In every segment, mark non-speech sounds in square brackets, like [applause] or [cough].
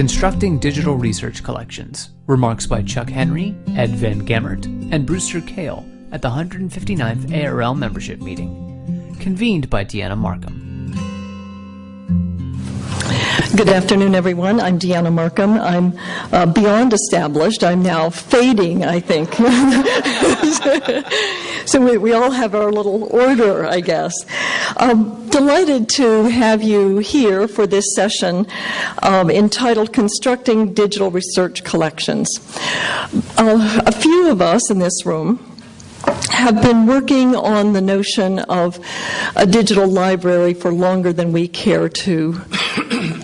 Constructing Digital Research Collections. Remarks by Chuck Henry, Ed Van Gemert, and Brewster Kahle at the 159th ARL membership meeting. Convened by Deanna Marcum. Good afternoon, everyone. I'm Deanna Marcum. I'm uh, beyond established. I'm now fading, I think. [laughs] so we, we, all have our little order, I guess. Um, delighted to have you here for this session um, entitled Constructing Digital Research Collections. Uh, a few of us in this room have been working on the notion of a digital library for longer than we care to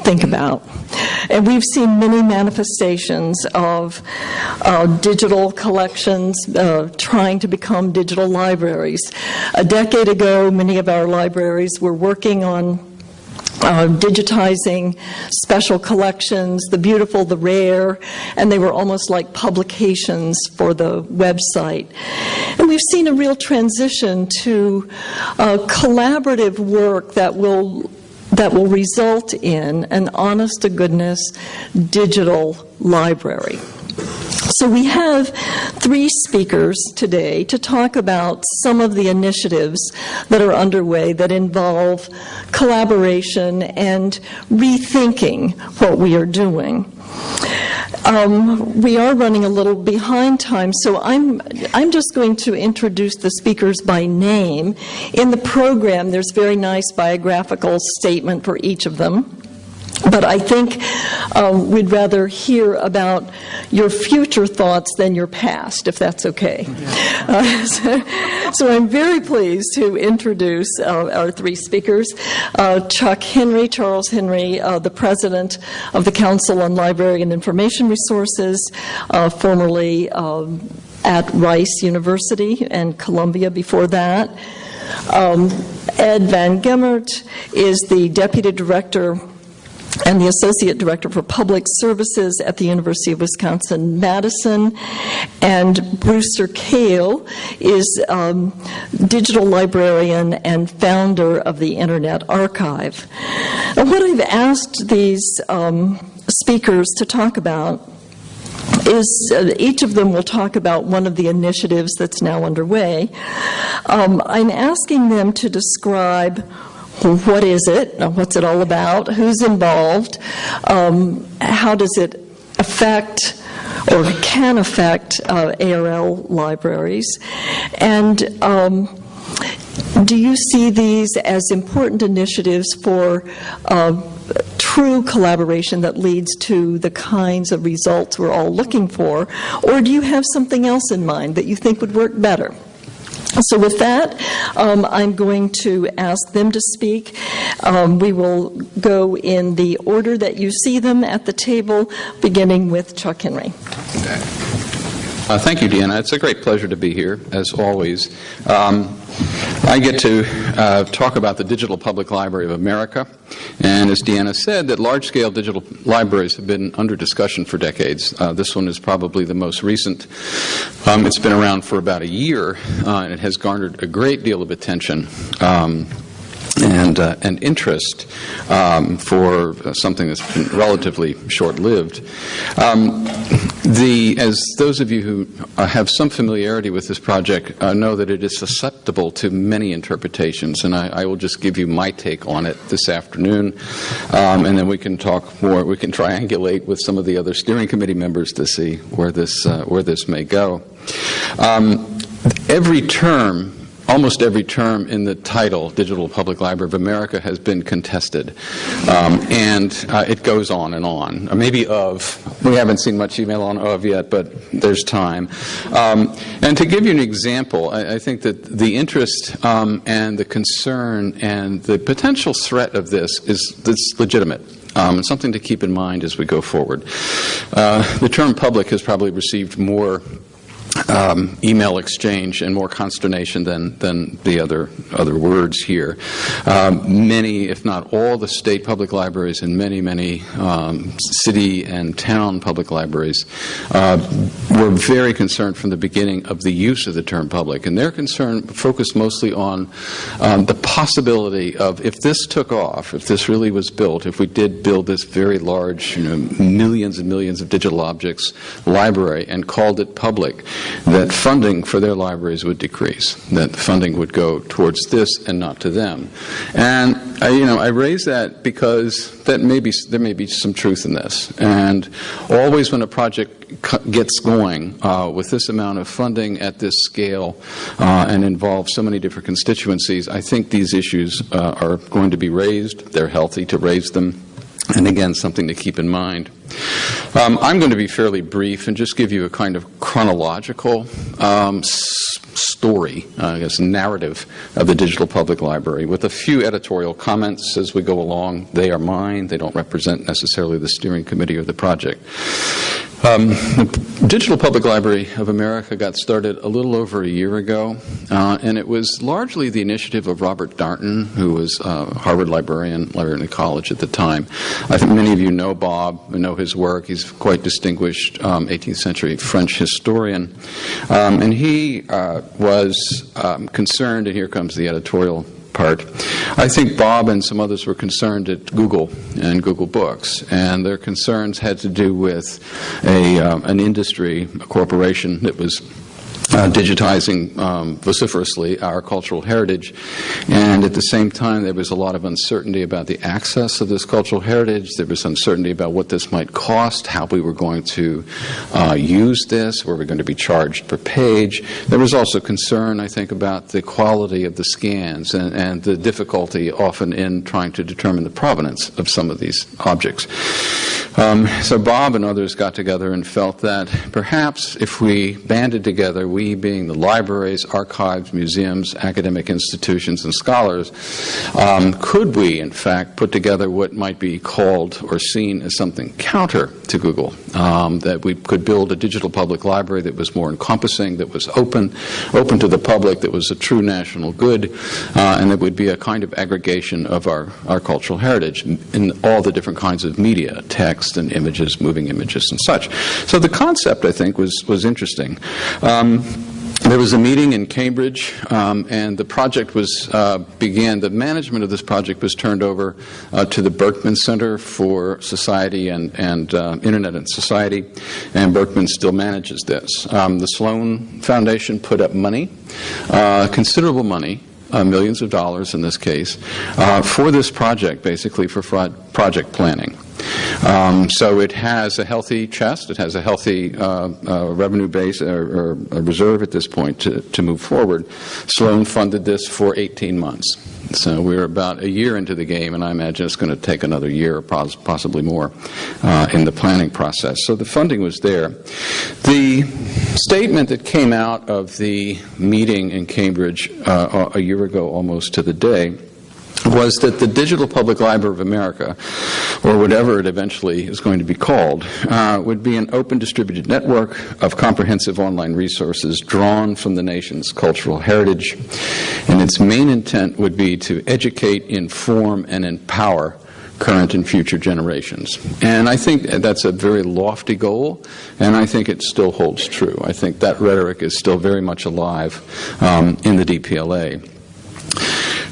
think about. And we've seen many manifestations of uh, digital collections uh, trying to become digital libraries. A decade ago, many of our libraries were working on uh, digitizing special collections, the beautiful, the rare, and they were almost like publications for the website. And we've seen a real transition to uh, collaborative work that will that will result in an honest to goodness digital library. So we have three speakers today to talk about some of the initiatives that are underway that involve collaboration and rethinking what we are doing. Um, we are running a little behind time, so I'm, I'm just going to introduce the speakers by name. In the program, there's very nice biographical statement for each of them. But I think um, we'd rather hear about your future thoughts than your past, if that's okay. Uh, so, so, I'm very pleased to introduce uh, our three speakers. Uh, Chuck Henry, Charles Henry, uh, the president of the Council on Library and Information Resources, uh, formerly um, at Rice University and Columbia before that. Um, Ed Van Gemert is the deputy director and the Associate Director for Public Services at the University of Wisconsin-Madison. And Brewster Kahle is um, digital librarian and founder of the Internet Archive. And what I've asked these um, speakers to talk about is uh, each of them will talk about one of the initiatives that's now underway. Um, I'm asking them to describe what is it? What's it all about? Who's involved? Um, how does it affect or can affect uh, ARL libraries? And um, do you see these as important initiatives for uh, true collaboration that leads to the kinds of results we're all looking for? Or do you have something else in mind that you think would work better? So with that, um, I'm going to ask them to speak. Um, we will go in the order that you see them at the table, beginning with Chuck Henry. Uh, thank you, Deanna. It's a great pleasure to be here, as always. Um, I get to uh, talk about the Digital Public Library of America. And as Deanna said, that large-scale digital libraries have been under discussion for decades. Uh, this one is probably the most recent. Um, it's been around for about a year, uh, and it has garnered a great deal of attention. Um, and, uh, interest um, for something that's been relatively short-lived. Um, the, as those of you who have some familiarity with this project uh, know that it is susceptible to many interpretations, and I, I, will just give you my take on it this afternoon, um, and then we can talk more. We can triangulate with some of the other steering committee members to see where this uh, where this may go. Um, every term almost every term in the title, Digital Public Library of America, has been contested. Um, and uh, it goes on and on. Or maybe of. We haven't seen much email on of yet, but there's time. Um, and to give you an example, I, I think that the interest um, and the concern and the potential threat of this is this legitimate. Um, something to keep in mind as we go forward. Uh, the term public has probably received more um, email exchange and more consternation than, than the other, other words here. Um, many, if not all, the state public libraries and many, many um, city and town public libraries uh, were very concerned from the beginning of the use of the term public. And their concern focused mostly on um, the possibility of if this took off, if this really was built, if we did build this very large, you know, millions and millions of digital objects library and called it public, that funding for their libraries would decrease, that funding would go towards this and not to them. And I, you know, I raise that because that may be, there may be some truth in this. And always when a project gets going uh, with this amount of funding at this scale uh, and involves so many different constituencies, I think these issues uh, are going to be raised. They're healthy to raise them. And again, something to keep in mind. Um, I'm going to be fairly brief and just give you a kind of chronological um, story, uh, I guess, narrative of the Digital Public Library with a few editorial comments as we go along. They are mine, they don't represent necessarily the steering committee or the project. Um, the Digital Public Library of America got started a little over a year ago, uh, and it was largely the initiative of Robert Darnton, who was a Harvard librarian, librarian at college at the time. I think many of you know Bob, know his work. He's quite distinguished um, 18th century French historian. Um, and he uh, was um, concerned, and here comes the editorial part. I think Bob and some others were concerned at Google and Google Books, and their concerns had to do with a, uh, an industry, a corporation that was uh, digitizing um, vociferously our cultural heritage. And at the same time, there was a lot of uncertainty about the access of this cultural heritage. There was uncertainty about what this might cost, how we were going to uh, use this, were we going to be charged per page. There was also concern, I think, about the quality of the scans and, and the difficulty often in trying to determine the provenance of some of these objects. Um, so Bob and others got together and felt that perhaps if we banded together, we being the libraries, archives, museums, academic institutions, and scholars, um, could we, in fact, put together what might be called or seen as something counter to Google? Um, that we could build a digital public library that was more encompassing, that was open, open to the public, that was a true national good, uh, and that would be a kind of aggregation of our, our cultural heritage in all the different kinds of media, text and images, moving images and such. So the concept, I think, was, was interesting. Um, there was a meeting in Cambridge, um, and the project was uh, began. The management of this project was turned over uh, to the Berkman Center for Society and, and uh, Internet and Society, and Berkman still manages this. Um, the Sloan Foundation put up money, uh, considerable money, uh, millions of dollars in this case, uh, for this project, basically for project planning. Um, so it has a healthy chest, it has a healthy uh, uh, revenue base or, or reserve at this point to, to move forward. Sloan funded this for 18 months. So we're about a year into the game, and I imagine it's going to take another year, possibly more, uh, in the planning process. So the funding was there. The statement that came out of the meeting in Cambridge uh, a year ago, almost to the day, was that the Digital Public Library of America, or whatever it eventually is going to be called, uh, would be an open distributed network of comprehensive online resources drawn from the nation's cultural heritage. And its main intent would be to educate, inform, and empower current and future generations. And I think that's a very lofty goal, and I think it still holds true. I think that rhetoric is still very much alive um, in the DPLA.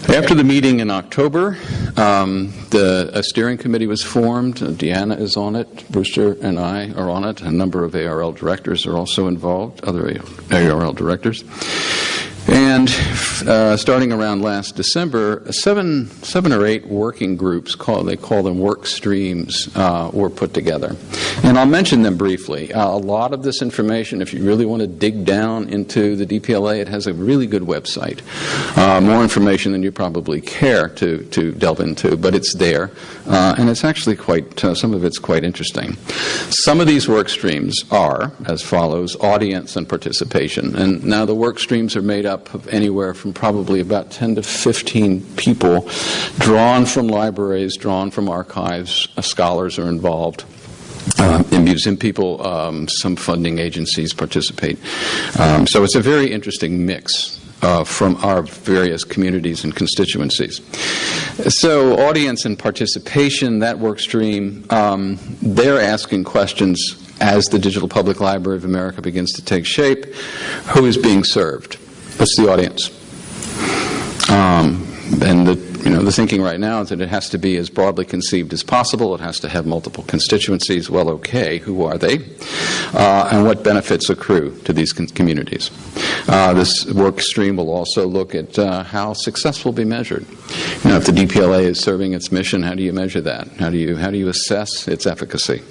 After the meeting in October, um, the, a steering committee was formed. Deanna is on it. Brewster and I are on it. A number of ARL directors are also involved, other ARL directors. And uh, starting around last December, seven, seven or eight working groups, call, they call them work streams, uh, were put together. And I'll mention them briefly. Uh, a lot of this information, if you really want to dig down into the DPLA, it has a really good website. Uh, more information than you probably care to, to delve into, but it's there. Uh, and it's actually quite, uh, some of it's quite interesting. Some of these work streams are as follows audience and participation. And now the work streams are made up up of anywhere from probably about 10 to 15 people drawn from libraries, drawn from archives, uh, scholars are involved. uh, and museum people, um, some funding agencies participate. Um, so it's a very interesting mix uh, from our various communities and constituencies. So, audience and participation, that work stream, um, they're asking questions as the Digital Public Library of America begins to take shape. Who is being served? What's the audience? Um, and the you know, the thinking right now is that it has to be as broadly conceived as possible. It has to have multiple constituencies. Well, okay, who are they? Uh, and what benefits accrue to these communities? Uh, this work stream will also look at uh, how success will be measured. You know, if the DPLA is serving its mission, how do you measure that? How do you, how do you assess its efficacy?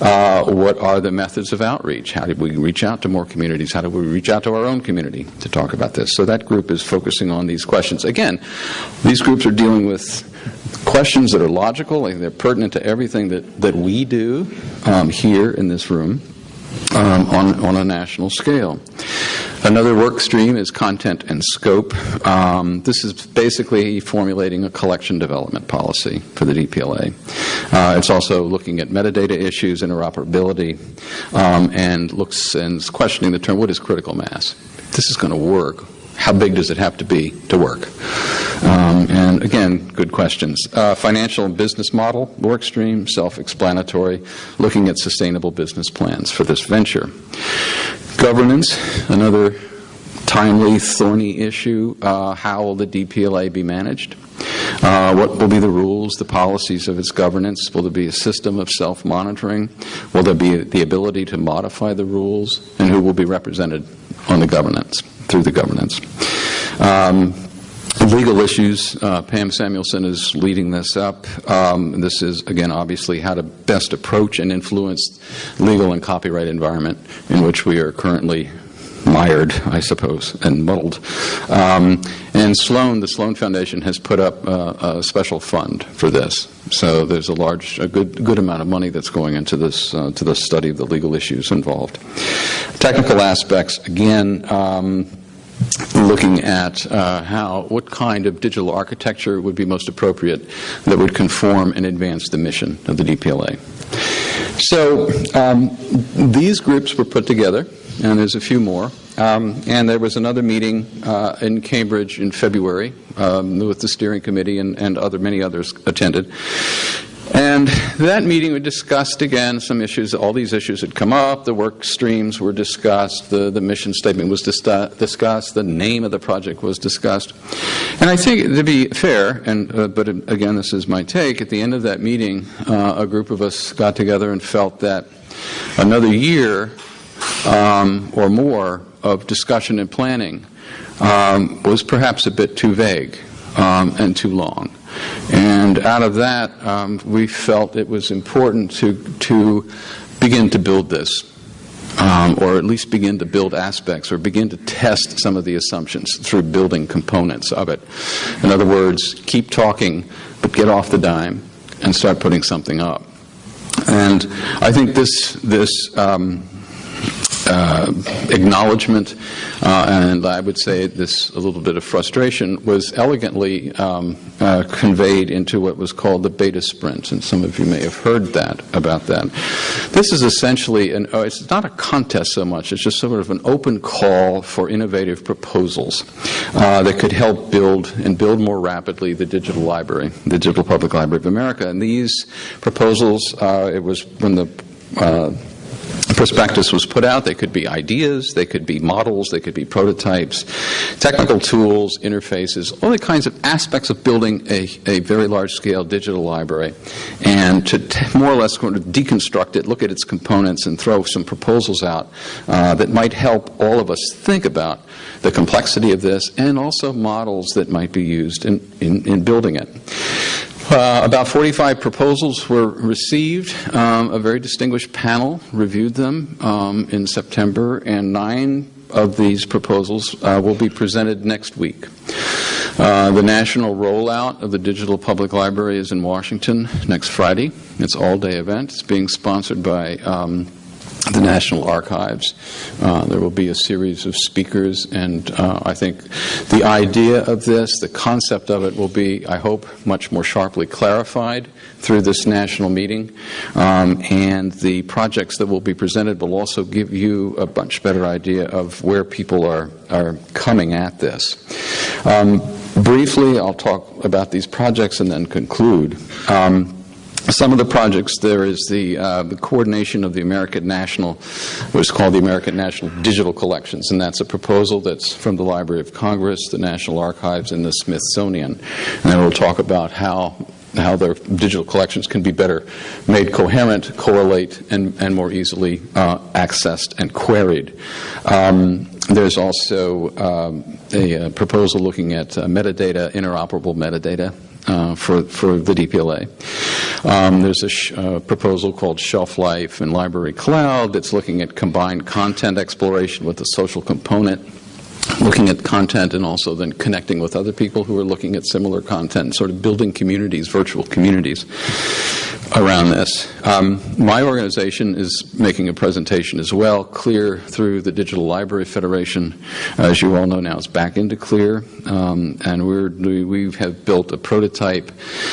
Uh, what are the methods of outreach? How did we reach out to more communities? How do we reach out to our own community to talk about this? So that group is focusing on these questions. Again, these groups are dealing with questions that are logical, they're pertinent to everything that, that we do um, here in this room um, on, on a national scale. Another work stream is content and scope. Um, this is basically formulating a collection development policy for the DPLA. Uh, it's also looking at metadata issues, interoperability, um, and looks and questioning the term what is critical mass? This is going to work. How big does it have to be to work? Um, and again, good questions. Uh, financial and business model, work stream, self explanatory, looking at sustainable business plans for this venture. Governance, another timely, thorny issue. Uh, how will the DPLA be managed? Uh, what will be the rules, the policies of its governance? Will there be a system of self monitoring? Will there be the ability to modify the rules? And who will be represented on the governance, through the governance? Um, legal issues, uh, Pam Samuelson is leading this up. Um, this is, again, obviously how to best approach and influence legal and copyright environment in which we are currently mired, I suppose, and muddled. Um, and Sloan, the Sloan Foundation, has put up uh, a special fund for this. So there's a large, a good, good amount of money that's going into this, uh, to the study of the legal issues involved. Technical aspects, again. Um, looking at uh, how what kind of digital architecture would be most appropriate that would conform and advance the mission of the DPLA. So um, these groups were put together, and there's a few more. Um, and there was another meeting uh, in Cambridge in February um, with the steering committee and, and other many others attended. And that meeting, we discussed again some issues. All these issues had come up. The work streams were discussed. The, the mission statement was dis- discussed. The name of the project was discussed. And I think, to be fair, and uh, but again, this is my take. At the end of that meeting, uh, a group of us got together and felt that another year um, or more of discussion and planning um, was perhaps a bit too vague um, and too long. And out of that, um, we felt it was important to, to begin to build this. Um, or at least begin to build aspects or begin to test some of the assumptions through building components of it. In other words, keep talking, but get off the dime and start putting something up. And I think this, this um, uh, acknowledgement, uh, and I would say this a little bit of frustration, was elegantly um, uh, conveyed into what was called the beta sprint, and some of you may have heard that about that. This is essentially, an, uh, it's not a contest so much, it's just sort of an open call for innovative proposals uh, that could help build and build more rapidly the digital library, the Digital Public Library of America. And these proposals, uh, it was when the prospectus was put out. They could be ideas, they could be models, they could be prototypes, technical tools, interfaces, all the kinds of aspects of building a, a very large scale digital library. And to more or less kind of deconstruct it, look at its components, and throw some proposals out uh, that might help all of us think about the complexity of this and also models that might be used in, in, in building it. Uh, about 45 proposals were received. Um, a very distinguished panel reviewed them um, in September, and nine of these proposals uh, will be presented next week. Uh, the national rollout of the Digital Public Library is in Washington next Friday. It's all day event. It's being sponsored by um, the National Archives. Uh, there will be a series of speakers, and uh, I think the idea of this, the concept of it, will be, I hope, much more sharply clarified through this national meeting. Um, and the projects that will be presented will also give you a much better idea of where people are, are coming at this. Um, briefly, I'll talk about these projects and then conclude. Um, some of the projects there is the, uh, the coordination of the American National, what's called the American National Digital Collections, and that's a proposal that's from the Library of Congress, the National Archives, and the Smithsonian. And it will talk about how how their digital collections can be better made coherent, correlate, and, and more easily uh, accessed and queried. Um, there's also um, a, a, proposal looking at uh, metadata, interoperable metadata, uh, for, for the DPLA. Um, there's a sh- uh, proposal called Shelf Life and Library Cloud that's looking at combined content exploration with a social component looking at content and also then connecting with other people who are looking at similar content, sort of building communities, virtual communities around this. Um, my organization is making a presentation as well. CLIR through the Digital Library Federation, as you all know now, is back into CLIR, um, and we're, we have built a prototype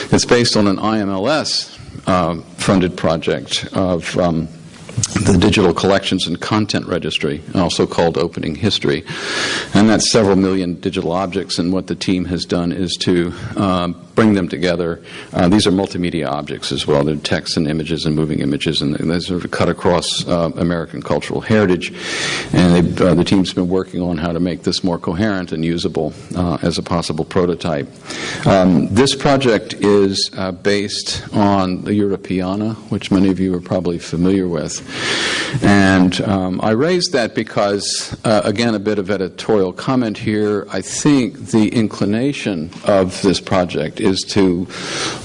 that's based on an IMLS uh, funded project of um, the Digital Collections and Content Registry, also called Opening History. And that's several million digital objects, and what the team has done is to uh, bring them together. Uh, these are multimedia objects as well. They're text and images and moving images, and they sort of cut across uh, American cultural heritage. And uh, the team's been working on how to make this more coherent and usable uh, as a possible prototype. Um, this project is uh, based on the Europeana, which many of you are probably familiar with. And um, I raised that because, uh, again, a bit of editorial comment here. I think the inclination of this project is to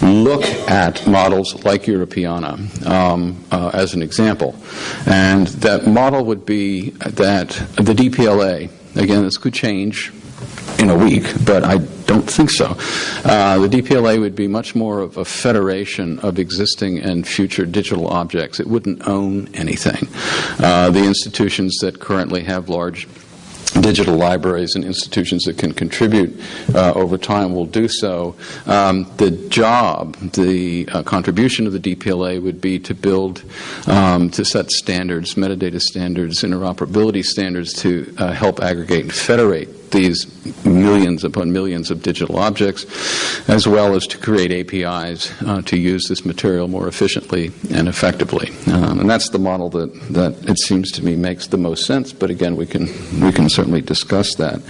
look at models like Europeana um, uh, as an example. And that model would be that the DPLA, again, this could change in a week, but I don't think so. Uh, the DPLA would be much more of a federation of existing and future digital objects. It wouldn't own anything. Uh, the institutions that currently have large digital libraries and institutions that can contribute uh, over time will do so. Um, the job, the uh, contribution of the DPLA would be to build, um, to set standards, metadata standards, interoperability standards to uh, help aggregate and federate these millions upon millions of digital objects, as well as to create APIs uh, to use this material more efficiently and effectively. Um, and that's the model that, that it seems to me makes the most sense. But again, we can we can certainly discuss that.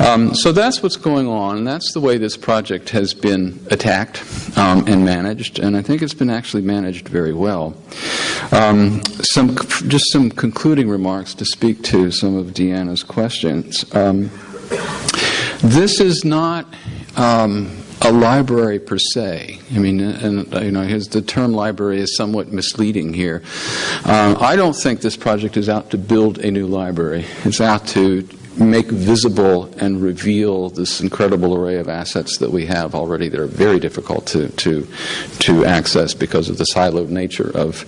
Um, so that's what's going on. And that's the way this project has been attacked um, and managed. And I think it's been actually managed very well. Um, some just some concluding remarks to speak to some of Deanna's questions. Um, this is not um, a library per se. I mean, and you know, his, the term library is somewhat misleading here. Um, I don't think this project is out to build a new library. It's out to make visible and reveal this incredible array of assets that we have already that are very difficult to, to, to access because of the siloed nature of,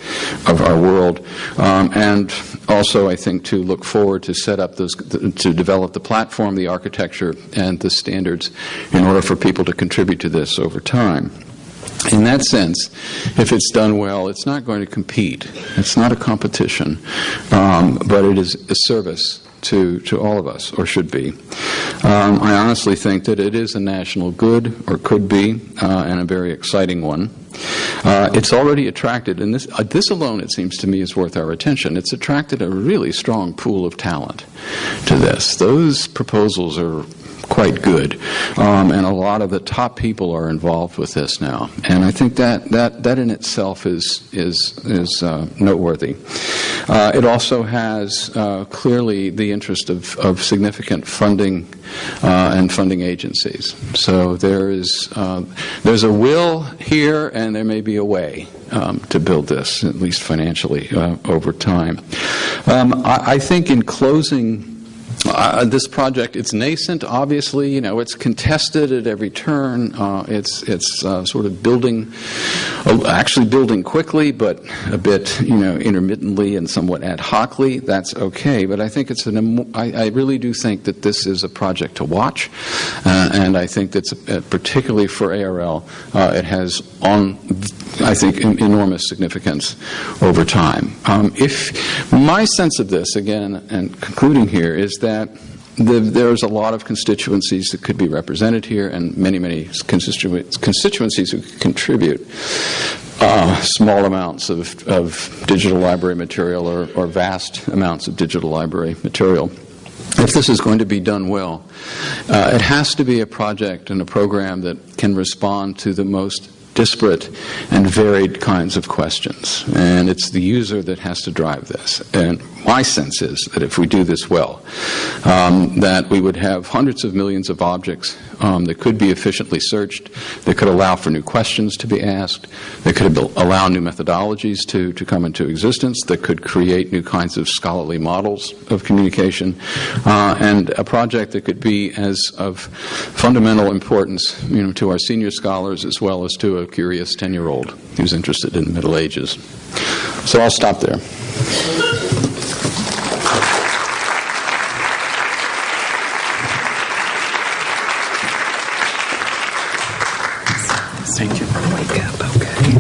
of our world. Um, and also, I think, to look forward to set up those, to develop the platform, the architecture, and the standards in order for people to contribute to this over time in that sense, if it's done well, it's not going to compete. It's not a competition, um, but it is a service to, to all of us, or should be. Um, I honestly think that it is a national good, or could be, uh, and a very exciting one. Uh, it's already attracted, and this, uh, this alone, it seems to me, is worth our attention. It's attracted a really strong pool of talent to this. Those proposals are quite good. Um, and a lot of the top people are involved with this now. And I think that, that, that in itself is, is, is uh, noteworthy. Uh, it also has uh, clearly the interest of, of significant funding uh, and funding agencies. So there is, uh, there's a will here and there may be a way. Um, to build this, at least financially, uh, over time. Um, I, I think in closing Uh, this project, it's nascent, obviously. You know, it's contested at every turn. Uh, it's it's uh, sort of building, uh, actually building quickly, but a bit, you know, intermittently and somewhat ad hocly. That's okay. But I think it's an. I, I really do think that this is a project to watch, uh, and I think that's uh, particularly for ARL, it has on, I think, enormous significance over time. Um, if my sense of this, again, and concluding here, is that that the, there's a lot of constituencies that could be represented here and many, many constitu- constituencies who contribute uh, small amounts of, of, digital library material or, or vast amounts of digital library material. If this is going to be done well, uh, it has to be a project and a program that can respond to the most disparate and varied kinds of questions. And it's the user that has to drive this. And my sense is that if we do this well, um, that we would have hundreds of millions of objects um, that could be efficiently searched, that could allow for new questions to be asked, that could allow new methodologies to, to come into existence, that could create new kinds of scholarly models of communication, uh, and a project that could be as of fundamental importance you know, to our senior scholars as well as to a curious 10 year old who's interested in the Middle Ages. So I'll stop there. Thank you. Wake up, okay.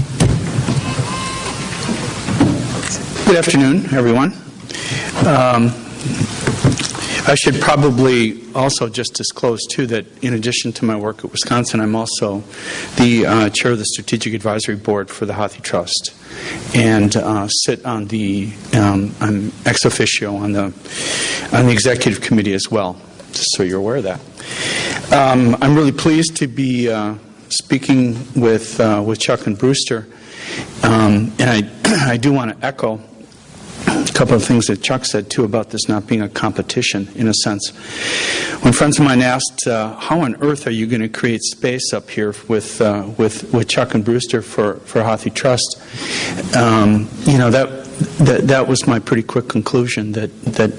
Good afternoon, everyone. Um, I should probably also just disclose, too, that in addition to my work at Wisconsin, I'm also the uh, chair of the Strategic Advisory Board for the Hathi Trust and uh, sit on the, um, I'm ex officio on the, on the executive committee as well, just so you're aware of that. Um, I'm really pleased to be uh, speaking with, uh, with Chuck and Brewster, um, and I, [clears throat] I do want to echo a couple of things that Chuck said too about this not being a competition in a sense. When friends of mine asked, uh, "How on earth are you going to create space up here with uh, with with Chuck and Brewster for for Hathi Trust?" Um, you know that that, that was my pretty quick conclusion that, that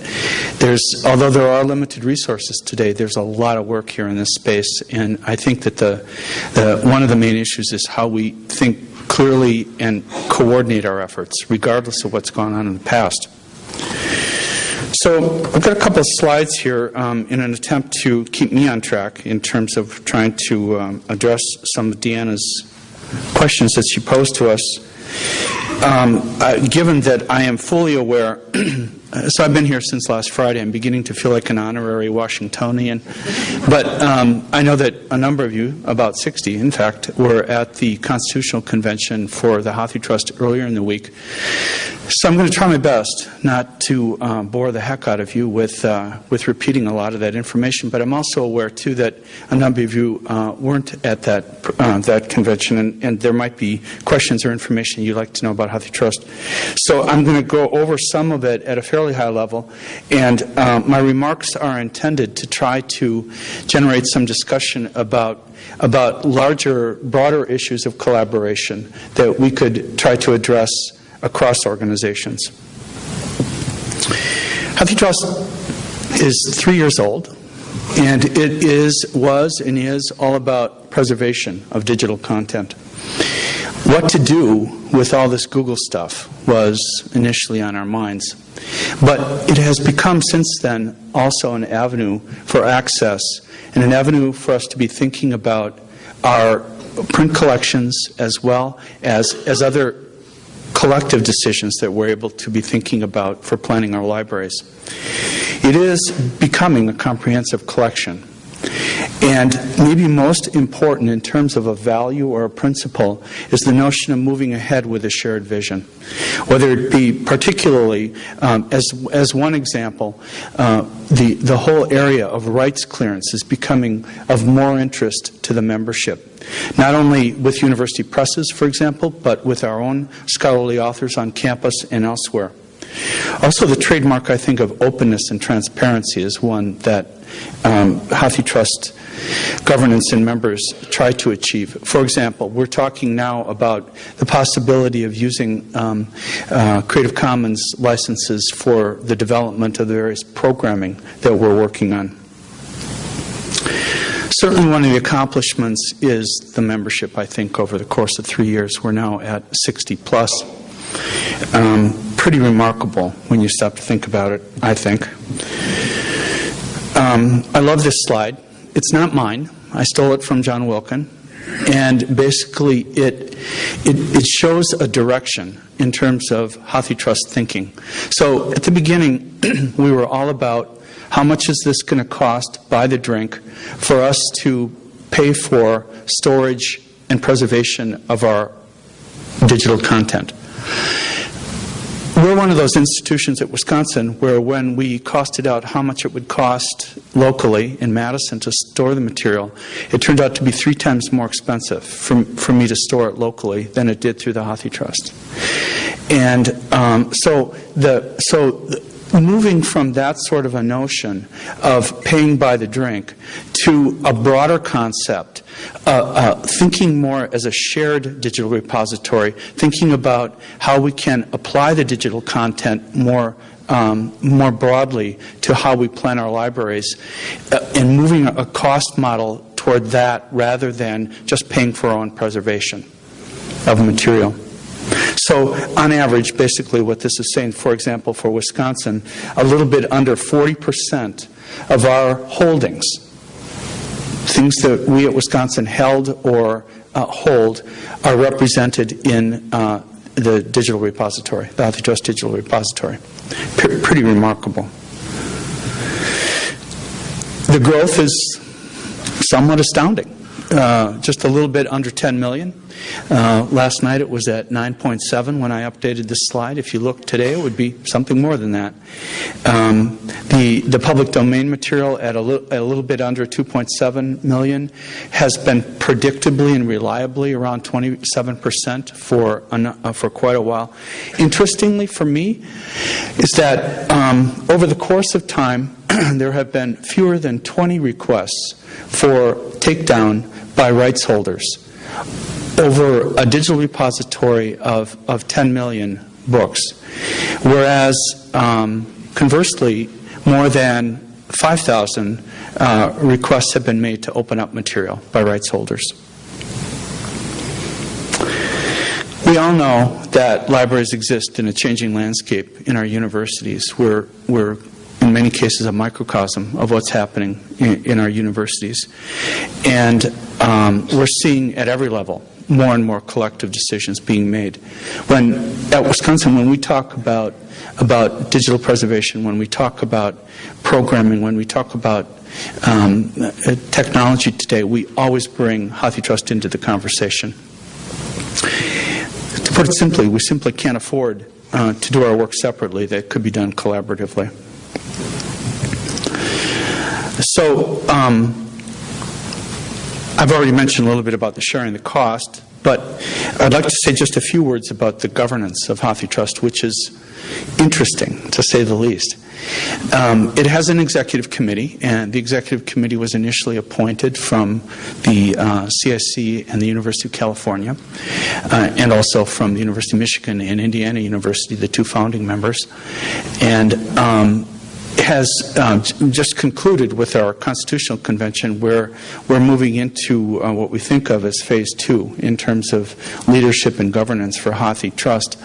there's, although there are limited resources today, there's a lot of work here in this space. And I think that the, the, one of the main issues is how we think clearly and coordinate our efforts, regardless of what's gone on in the past. So I've got a couple of slides here um, in an attempt to keep me on track in terms of trying to um, address some of Deanna's questions that she posed to us. Um, uh, given that I am fully aware, [clears throat] so I've been here since last Friday. I'm beginning to feel like an honorary Washingtonian. But um, I know that a number of you, about 60 in fact, were at the Constitutional Convention for the Hathi Trust earlier in the week. So I'm going to try my best not to uh, bore the heck out of you with uh, with repeating a lot of that information. But I'm also aware too that a number of you uh, weren't at that uh, that convention, and, and, there might be questions or information you'd like to know about Hathi Trust. So I'm going to go over some of it at a fairly high level, and uh, my remarks are intended to try to generate some discussion about about larger, broader issues of collaboration that we could try to address across organizations. Hathi Trust is three years old, and it is, was, and is all about preservation of digital content. What to do with all this Google stuff was initially on our minds. But it has become since then also an avenue for access and an avenue for us to be thinking about our print collections as well as, as other collective decisions that we're able to be thinking about for planning our libraries. It is becoming a comprehensive collection. And maybe most important in terms of a value or a principle is the notion of moving ahead with a shared vision. Whether it be particularly, um, as, as one example, uh, the, the whole area of rights clearance is becoming of more interest to the membership. Not only with university presses, for example, but with our own scholarly authors on campus and elsewhere. Also, the trademark, I think, of openness and transparency is one that um, HathiTrust governance and members try to achieve. For example, we're talking now about the possibility of using um, uh, Creative Commons licenses for the development of the various programming that we're working on. Certainly, one of the accomplishments is the membership, I think, over the course of three years. We're now at 60 plus. Um, pretty remarkable when you stop to think about it, I think. Um, I love this slide. It's not mine. I stole it from John Wilkin. And basically, it, it, it shows a direction in terms of HathiTrust thinking. So at the beginning, [clears throat] we were all about how much is this going to cost by the drink for us to pay for storage and preservation of our digital content. We're one of those institutions at Wisconsin where when we costed out how much it would cost locally in Madison to store the material, it turned out to be three times more expensive for, for me to store it locally than it did through the HathiTrust. And um, so the so moving from that sort of a notion of paying by the drink to a broader concept, uh, uh, thinking more as a shared digital repository, thinking about how we can apply the digital content more um, more broadly to how we plan our libraries, uh, and moving a cost model toward that rather than just paying for our own preservation of material. So, on average, basically, what this is saying, for example, for Wisconsin, a little bit under 40% of our holdings, things that we at Wisconsin held or uh, hold, are represented in uh, the digital repository, the HathiTrust digital repository. P- pretty remarkable. The growth is somewhat astounding. Uh, just a little bit under 10 million. Uh, last night it was at 9.7 when I updated this slide. If you look today, it would be something more than that. Um, the, the public domain material at a, li- a little bit under 2.7 million has been predictably and reliably around 27% for, uh, for quite a while. Interestingly for me is that um, over the course of time, [clears throat] there have been fewer than 20 requests for takedown by rights holders over a digital repository of, of 10 million books, whereas um, conversely, more than 5,000 uh, requests have been made to open up material by rights holders. We all know that libraries exist in a changing landscape in our universities. We're, we're in many cases, a microcosm of what's happening in, in our universities. And um, we're seeing at every level more and more collective decisions being made. When at Wisconsin, when we talk about about digital preservation, when we talk about programming, when we talk about um, technology today, we always bring HathiTrust into the conversation. To put it simply, we simply can't afford uh, to do our work separately. That could be done collaboratively. So, um, I've already mentioned a little bit about the sharing the cost, but I'd like to say just a few words about the governance of HathiTrust, which is interesting, to say the least. Um, it has an executive committee, and the executive committee was initially appointed from the uh, CIC and the University of California, uh, and also from the University of Michigan and Indiana University, the two founding members. And um, has um, just concluded with our constitutional convention where we're moving into uh, what we think of as phase two in terms of leadership and governance for Hathi Trust.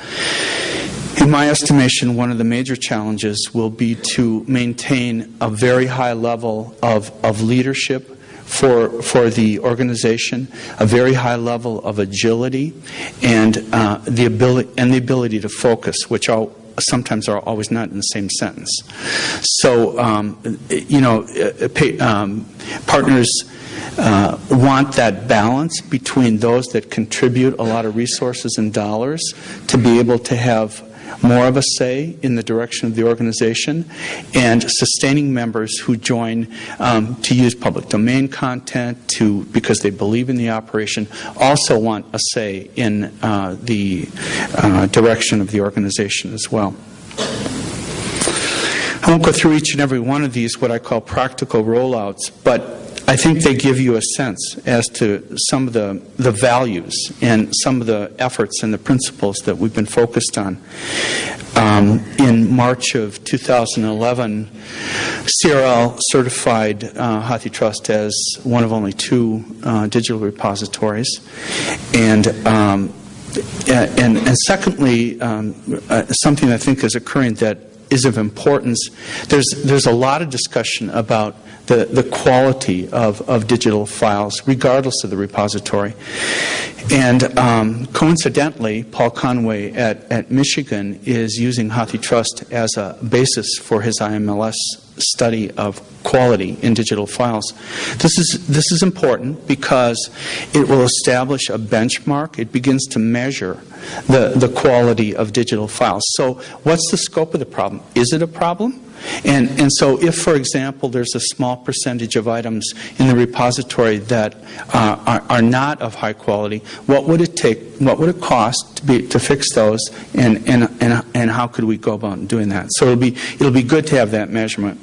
In my estimation, one of the major challenges will be to maintain a very high level of, of leadership for, for the organization, a very high level of agility, and, uh, the, ability, and the ability to focus, which I'll sometimes are always not in the same sentence. So, um, you know, uh, pay, um, partners uh, want that balance between those that contribute a lot of resources and dollars to be able to have more of a say in the direction of the organization, and sustaining members who join um, to use public domain content to because they believe in the operation also want a say in uh, the uh, direction of the organization as well. I won't go through each and every one of these, what I call practical rollouts, but I think they give you a sense as to some of the, the values and some of the efforts and the principles that we've been focused on. Um, in March of 2011, CRL certified uh, HathiTrust as one of only two uh, digital repositories. And um, and, and, secondly, um, uh, something I think is occurring that is of importance. There's, there's a lot of discussion about the, the quality of, of digital files, regardless of the repository. And um, coincidentally, Paul Conway at, at Michigan is using HathiTrust as a basis for his IMLS study of quality in digital files. This is, this is important because it will establish a benchmark. It begins to measure the, the quality of digital files. So what's the scope of the problem? Is it a problem? And, and so if, for example, there's a small percentage of items in the repository that uh, are, are, not of high quality, what would it take, what would it cost to, be, to fix those, and, and, and, and how could we go about doing that? So it'll be, it'll be good to have that measurement.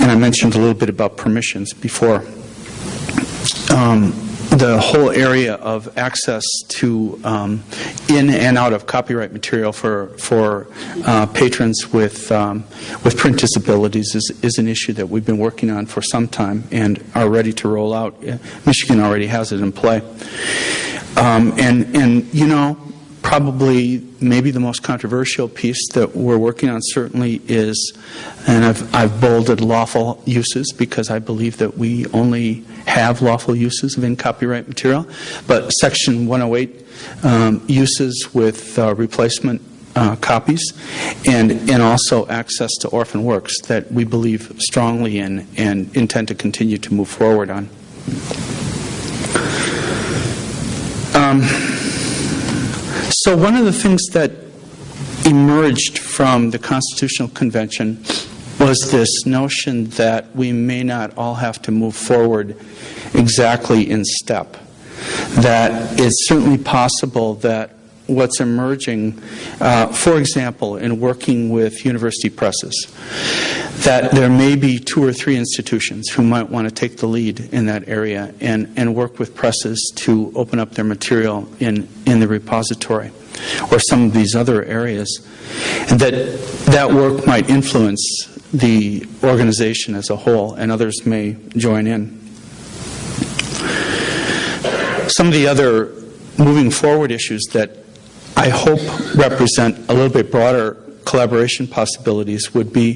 And I mentioned a little bit about permissions before. Um, the whole area of access to um, in and out of copyright material for for uh, patrons with um, with print disabilities is, is an issue that we've been working on for some time and are ready to roll out. Michigan already has it in play. Um, and and you know probably maybe the most controversial piece that we're working on certainly is, and I've, I've bolded lawful uses because I believe that we only have lawful uses of in copyright material, but Section 108 um, uses with uh, replacement uh, copies, and, and also access to orphan works that we believe strongly in and intend to continue to move forward on. Um, so one of the things that emerged from the Constitutional Convention was this notion that we may not all have to move forward exactly in step. That it's certainly possible that what's emerging, uh, for example, in working with university presses, that there may be two or three institutions who might want to take the lead in that area and, and work with presses to open up their material in, in the repository or some of these other areas. And that that work might influence the organization as a whole, and others may join in. Some of the other moving forward issues that I hope represent a little bit broader collaboration possibilities would be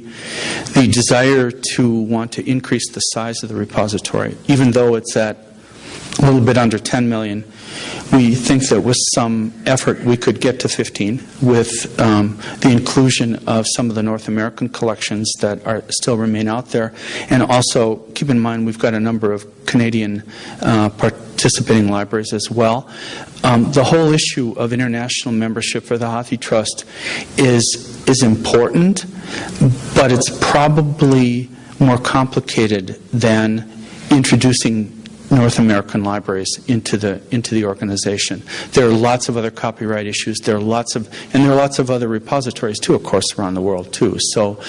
the desire to want to increase the size of the repository, even though it's at a little bit under 10 million. We think that with some effort we could get to 15 with um, the inclusion of some of the North American collections that are still remain out there. And also keep in mind we've got a number of Canadian uh, participating libraries as well. Um, the whole issue of international membership for the HathiTrust is, is important, but it's probably more complicated than introducing North American libraries into the into the organization. There are lots of other copyright issues. There are lots of and there are lots of other repositories too, of course, around the world too. So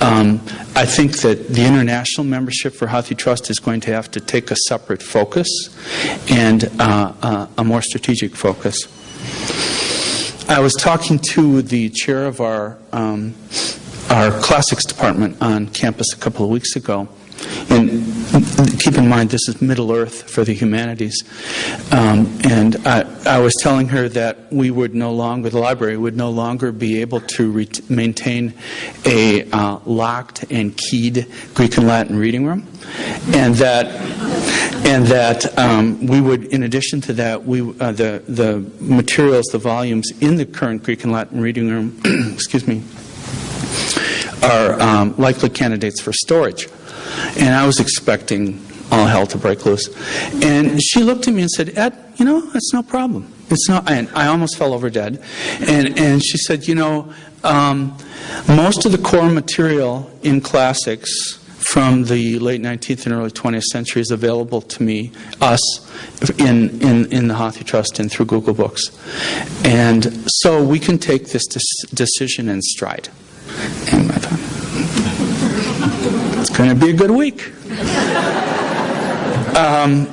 um, I think that the international membership for HathiTrust is going to have to take a separate focus and uh, uh, a more strategic focus. I was talking to the chair of our um, our classics department on campus a couple of weeks ago and keep in mind, this is Middle Earth for the humanities. Um, and I, I, was telling her that we would no longer, the library would no longer be able to maintain a uh, locked and keyed Greek and Latin reading room. And that, and that um, we would, in addition to that, we, uh, the, the materials, the volumes in the current Greek and Latin reading room, [clears throat] excuse me, are um, likely candidates for storage. And I was expecting all hell to break loose. And she looked at me and said, Ed, you know, that's no problem. It's not, and I almost fell over dead. And, and she said, you know, um, most of the core material in classics from the late 19th and early 20th century is available to me, us, in, in, in the Hathi Trust and through Google Books. And so we can take this decision in stride. And I thought, it's going to be a good week. Um,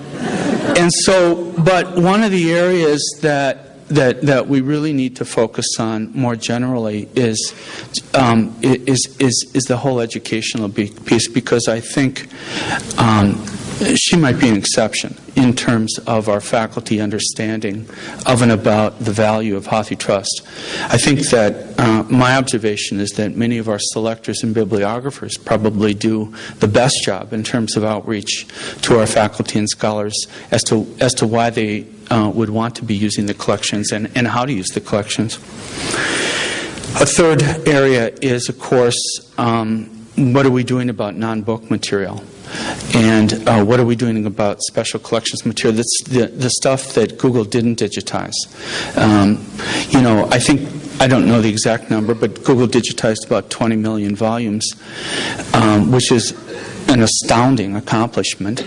and so, but one of the areas that that that we really need to focus on more generally is um, is is is the whole educational piece because I think. Um, she might be an exception in terms of our faculty understanding of and about the value of HathiTrust. I think that uh, my observation is that many of our selectors and bibliographers probably do the best job in terms of outreach to our faculty and scholars as to as to why they uh, would want to be using the collections and, and how to use the collections. A third area is, of course, um, what are we doing about non book material? And uh, what are we doing about special collections material? That's the, the stuff that Google didn't digitize. Um, you know, I think, I don't know the exact number, but Google digitized about 20 million volumes, um, which is an astounding accomplishment.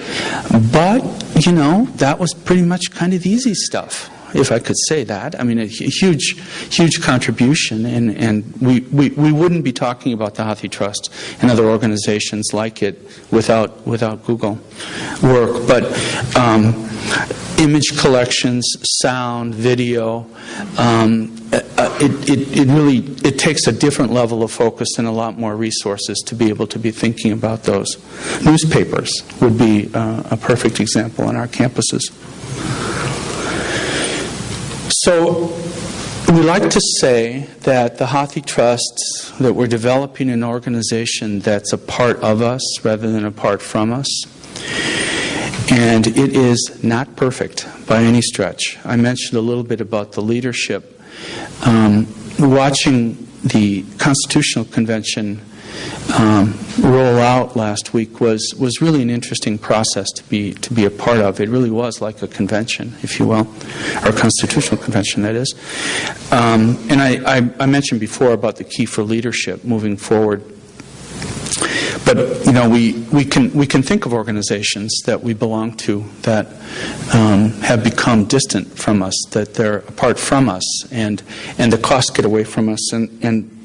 But, you know, that was pretty much kind of the easy stuff if I could say that. I mean, a huge, huge contribution, and, and we, we, we wouldn't be talking about the Hathi Trust and other organizations like it without, without Google work. But um, image collections, sound, video, um, uh, it, it, it really it takes a different level of focus and a lot more resources to be able to be thinking about those. Newspapers would be uh, a perfect example on our campuses. So we like to say that the Hathi Trust, that we're developing an organization that's a part of us rather than apart from us. And it is not perfect by any stretch. I mentioned a little bit about the leadership. Um, watching the Constitutional Convention um, roll out last week was, was really an interesting process to be, to be a part of. It really was like a convention, if you will, or constitutional convention, that is. Um, and I, I, I mentioned before about the key for leadership moving forward. But you know, we, we can we can think of organizations that we belong to that um, have become distant from us, that they're apart from us, and and the costs get away from us. And and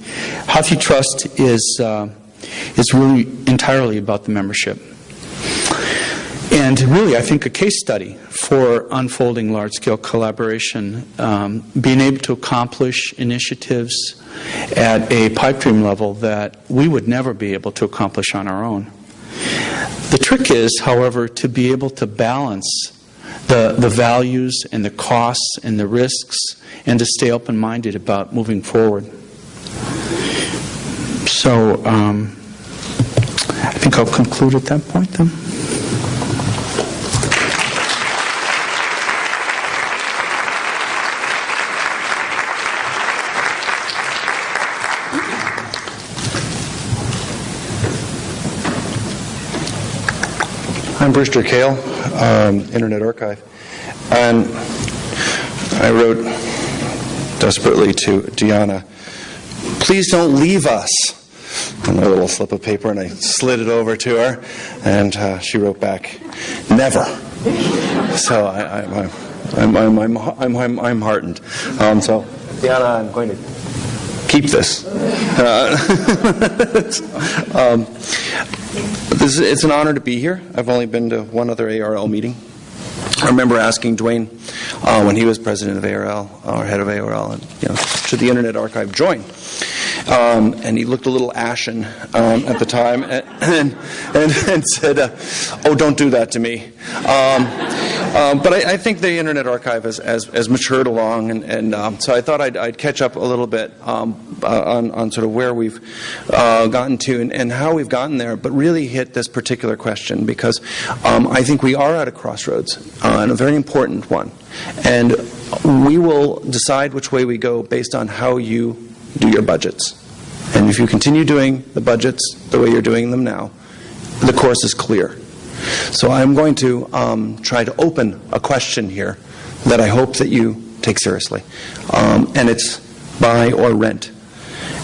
Hathi Trust is. Uh, it's really entirely about the membership. And really, I think a case study for unfolding large scale collaboration, um, being able to accomplish initiatives at a pipe dream level that we would never be able to accomplish on our own. The trick is, however, to be able to balance the, the values and the costs and the risks and to stay open minded about moving forward. So um, I think I'll conclude at that point then. I'm Brewster Kahle, um, Internet Archive. And I wrote desperately to Deanna, please don't leave us a little slip of paper, and I slid it over to her, and uh, she wrote back, never. So I, I, I'm, I'm, I'm, I'm, I'm, I'm heartened. Um, so, Deanna, I'm going to keep this. Uh, [laughs] um, this. It's an honor to be here. I've only been to one other ARL meeting. I remember asking Duane uh, when he was president of ARL, or head of ARL, and, you know, should the Internet Archive join? Um, and he looked a little ashen um, at the time and, and, and, said, uh, Oh, don't do that to me. Um, um but I, I, think the Internet Archive has, has, has matured along, and, and um, so I thought I'd, I'd, catch up a little bit um, uh, on, on sort of where we've uh, gotten to and, and, how we've gotten there, but really hit this particular question because I think we are at a crossroads, uh, and a very important one. And we will decide which way we go based on how you do your budgets. And if you continue doing the budgets the way you're doing them now, the course is clear. So I'm going to um, try to open a question here that I hope that you take seriously. Um, and it's buy or rent.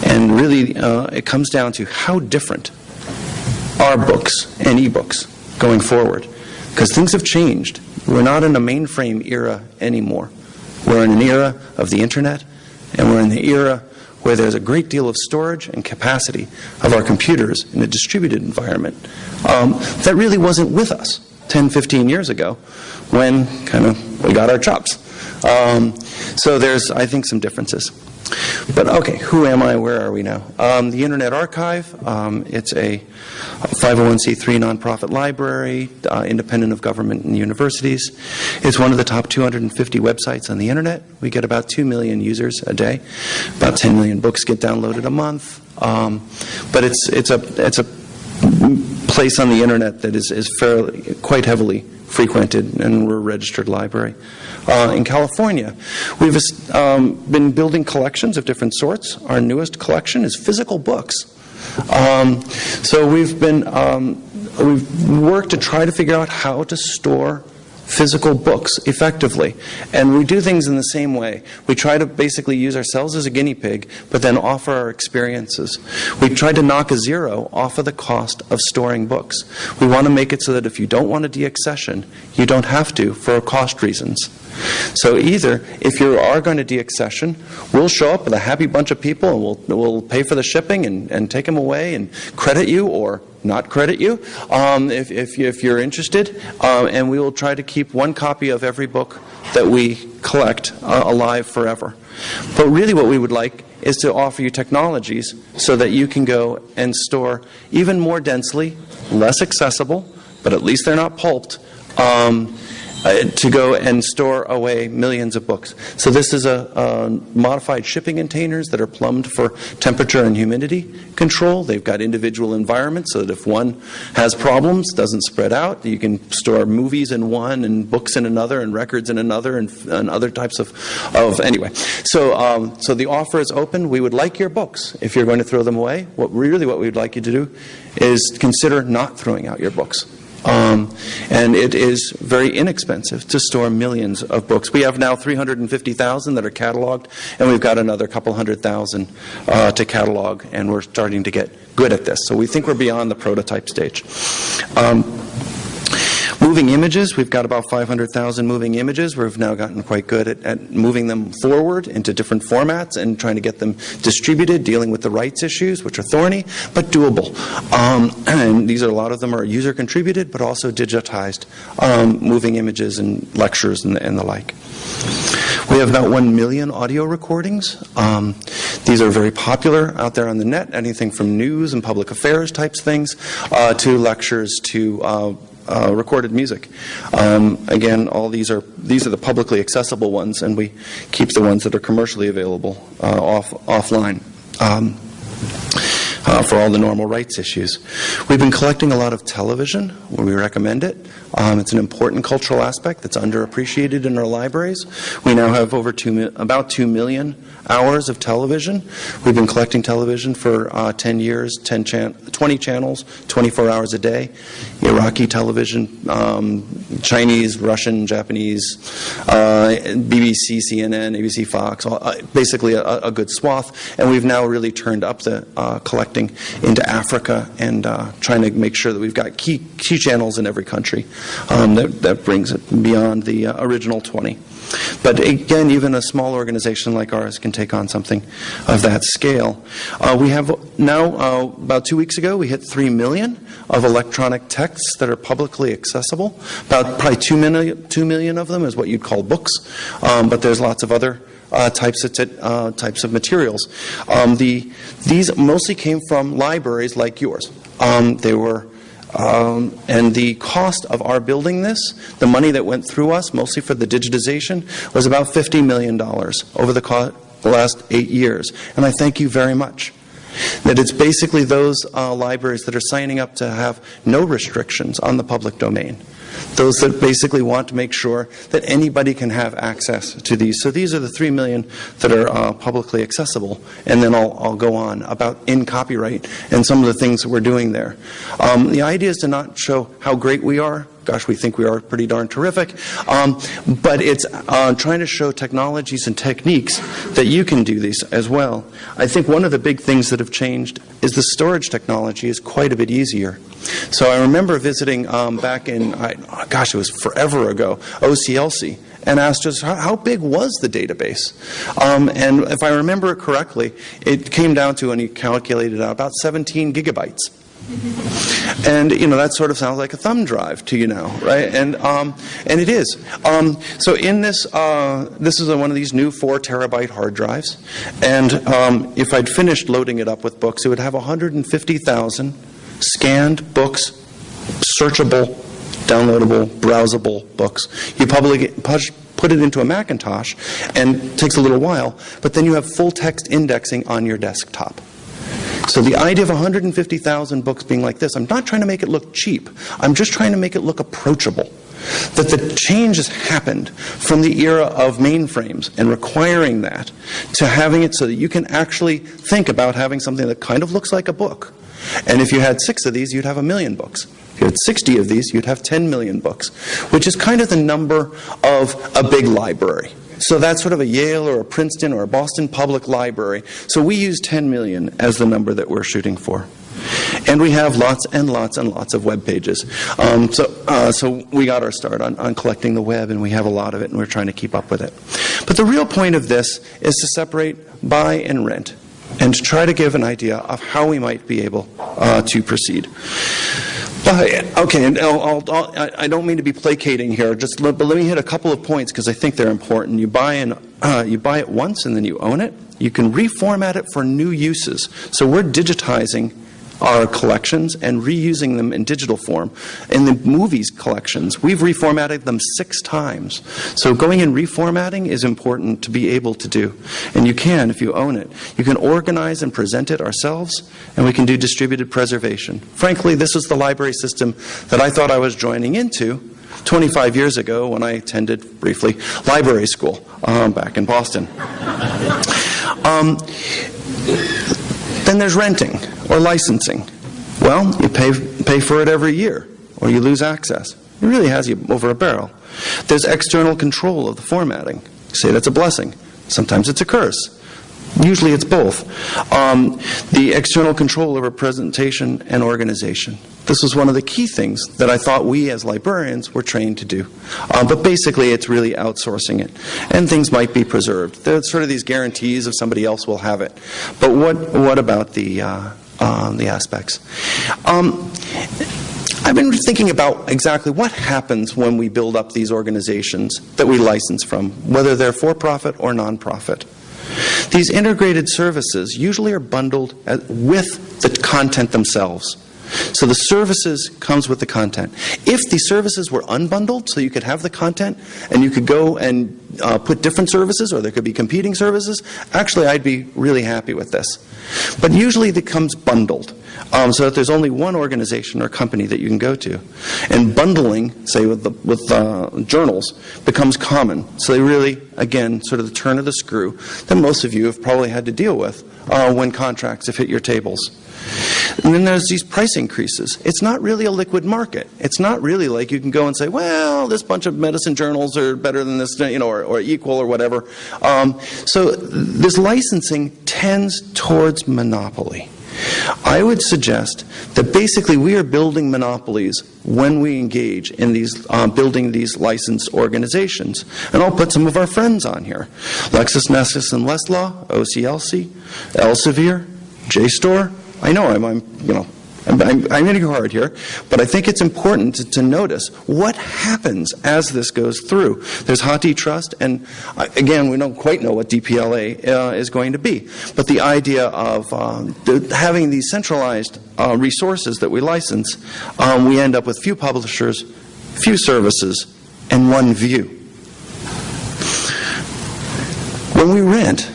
And really, uh, it comes down to how different are books and e-books going forward because things have changed. We're not in a mainframe era anymore. We're in an era of the internet, and we're in the era where there's a great deal of storage and capacity of our computers in a distributed environment um, that really wasn't with us 10, 15 years ago when kind of we got our chops. Um, so there's, I think, some differences. But okay, who am I? Where are we now? Um, the Internet Archive, um, it's a 501c3 nonprofit library, uh, independent of government and universities. It's one of the top 250 websites on the Internet. We get about 2 million users a day. About 10 million books get downloaded a month. Um, but it's, it's, a, it's a place on the Internet that is, is fairly, quite heavily frequented, and we're a registered library. Uh, in California, we've um, been building collections of different sorts. Our newest collection is physical books. Um, so we've been um, we've worked to try to figure out how to store physical books effectively. And we do things in the same way. We try to basically use ourselves as a guinea pig, but then offer our experiences. We try to knock a zero off of the cost of storing books. We want to make it so that if you don't want a deaccession, you don't have to for cost reasons. So either, if you are going to deaccession, we'll show up with a happy bunch of people and we'll, we'll pay for the shipping and, and take them away and credit you or not credit you um, if, if, if, you're interested. Um, and we will try to keep one copy of every book that we collect uh, alive forever. But really what we would like is to offer you technologies so that you can go and store even more densely, less accessible, but at least they're not pulped, um, to go and store away millions of books. So this is a, a, modified shipping containers that are plumbed for temperature and humidity control. They've got individual environments so that if one has problems, doesn't spread out. You can store movies in one and books in another and records in another and, and other types of, of anyway. So, um, so the offer is open. We would like your books if you're going to throw them away. What really what we would like you to do is consider not throwing out your books. Um, and it is very inexpensive to store millions of books. We have now 350,000 that are cataloged, and we've got another couple hundred thousand uh, to catalog, and we're starting to get good at this. So we think we're beyond the prototype stage. Moving images, we've got about 500,000 moving images. We've now gotten quite good at, at, moving them forward into different formats and trying to get them distributed, dealing with the rights issues, which are thorny, but doable. Um, [clears throat] and these are a lot of them are user contributed, but also digitized um, moving images and lectures and, and, the like. We have about 1 million audio recordings. Um, these are very popular out there on the net, anything from news and public affairs types things uh, to lectures to uh, uh, recorded music. Um, again, all these are these are the publicly accessible ones, and we keep the ones that are commercially available uh, off offline. Um, uh, for all the normal rights issues. We've been collecting a lot of television where we recommend it. Um, it's an important cultural aspect that's underappreciated in our libraries. We now have over two, about 2 million hours of television. We've been collecting television for uh, 10 years, 10 chan 20 channels, 24 hours a day. Iraqi television, um, Chinese, Russian, Japanese, uh, BBC, CNN, ABC, Fox, uh, basically a, a, good swath. And we've now really turned up the uh, collecting into Africa and uh, trying to make sure that we've got key, key channels in every country. Um, that, that brings it beyond the uh, original 20. But again, even a small organization like ours can take on something of that scale. Uh, we have now, uh, about two weeks ago, we hit 3 million of electronic texts that are publicly accessible. About probably 2 million, 2 million of them is what you'd call books, um, but there's lots of other uh, types of uh, types of materials. Um, the, these mostly came from libraries like yours. Um, they were and the cost of our building this, the money that went through us, mostly for the digitization, was about $50 million over the, the last eight years. And I thank you very much. That it's basically those uh, libraries that are signing up to have no restrictions on the public domain those that basically want to make sure that anybody can have access to these. So these are the 3 million that are uh, publicly accessible. And then I'll, I'll, go on about in copyright and some of the things that we're doing there. Um, the idea is to not show how great we are, Gosh, we think we are pretty darn terrific. Um, but it's uh, trying to show technologies and techniques that you can do these as well. I think one of the big things that have changed is the storage technology is quite a bit easier. So I remember visiting um, back in, I, gosh, it was forever ago, OCLC and asked us how, how big was the database. Um, and if I remember it correctly, it came down to, and he calculated out, about 17 gigabytes. And you know that sort of sounds like a thumb drive to you now, right? And um, and it is. Um, so in this, uh, this is a, one of these new four terabyte hard drives, and um, if I'd finished loading it up with books, it would have 150,000 scanned books, searchable, downloadable, browsable books. You probably put it into a Macintosh, and it takes a little while, but then you have full text indexing on your desktop. So the idea of 150,000 books being like this, I'm not trying to make it look cheap. I'm just trying to make it look approachable. That the change has happened from the era of mainframes and requiring that to having it so that you can actually think about having something that kind of looks like a book. And if you had six of these, you'd have a million books. If you had 60 of these, you'd have 10 million books, which is kind of the number of a big library. So that's sort of a Yale or a Princeton or a Boston Public Library. So we use 10 million as the number that we're shooting for. And we have lots and lots and lots of web pages. Um, so, uh, so we got our start on, on collecting the web, and we have a lot of it, and we're trying to keep up with it. But the real point of this is to separate buy and rent, and try to give an idea of how we might be able uh, to proceed. Okay, and I'll, I'll, I don't mean to be placating here, just but let me hit a couple of points because I think they're important. You buy an, uh, you buy it once and then you own it. You can reformat it for new uses. So we're digitizing our collections and reusing them in digital form. In the movies collections, we've reformatted them six times. So going and reformatting is important to be able to do. And you can if you own it. You can organize and present it ourselves, and we can do distributed preservation. Frankly, this is the library system that I thought I was joining into 25 years ago when I attended briefly library school um, back in Boston. Um, then there's renting or licensing. Well, you pay, pay for it every year, or you lose access. It really has you over a barrel. There's external control of the formatting. say that's a blessing. Sometimes it's a curse. Usually it's both. Um, the external control over presentation and organization. This was one of the key things that I thought we as librarians were trained to do. Uh, but basically, it's really outsourcing it. And things might be preserved. There's sort of these guarantees of somebody else will have it. But what, what about the, uh, uh, the aspects? Um, I've been thinking about exactly what happens when we build up these organizations that we license from, whether they're for profit or non-profit. These integrated services usually are bundled with the content themselves. So the services comes with the content. If the services were unbundled, so you could have the content and you could go and uh, put different services or there could be competing services, actually I'd be really happy with this. But usually it comes bundled. Um, so that there's only one organization or company that you can go to. And bundling, say with, the, with uh, journals, becomes common. So they really, again, sort of the turn of the screw that most of you have probably had to deal with uh, when contracts have hit your tables. And then there's these price increases. It's not really a liquid market. It's not really like you can go and say, well, this bunch of medicine journals are better than this, you know, or, or equal or whatever. Um, so this licensing tends towards monopoly. I would suggest that basically we are building monopolies when we engage in these uh, building these licensed organizations. And I'll put some of our friends on here. LexisNexis and Westlaw, OCLC, Elsevier, JSTOR. I know I'm, I'm you know, I'm, I'm, I'm hitting hard here, but I think it's important to, to, notice what happens as this goes through. There's HathiTrust, and uh, again, we don't quite know what DPLA uh, is going to be, but the idea of um, the, having these centralized uh, resources that we license, um, we end up with few publishers, few services, and one view. When we rent,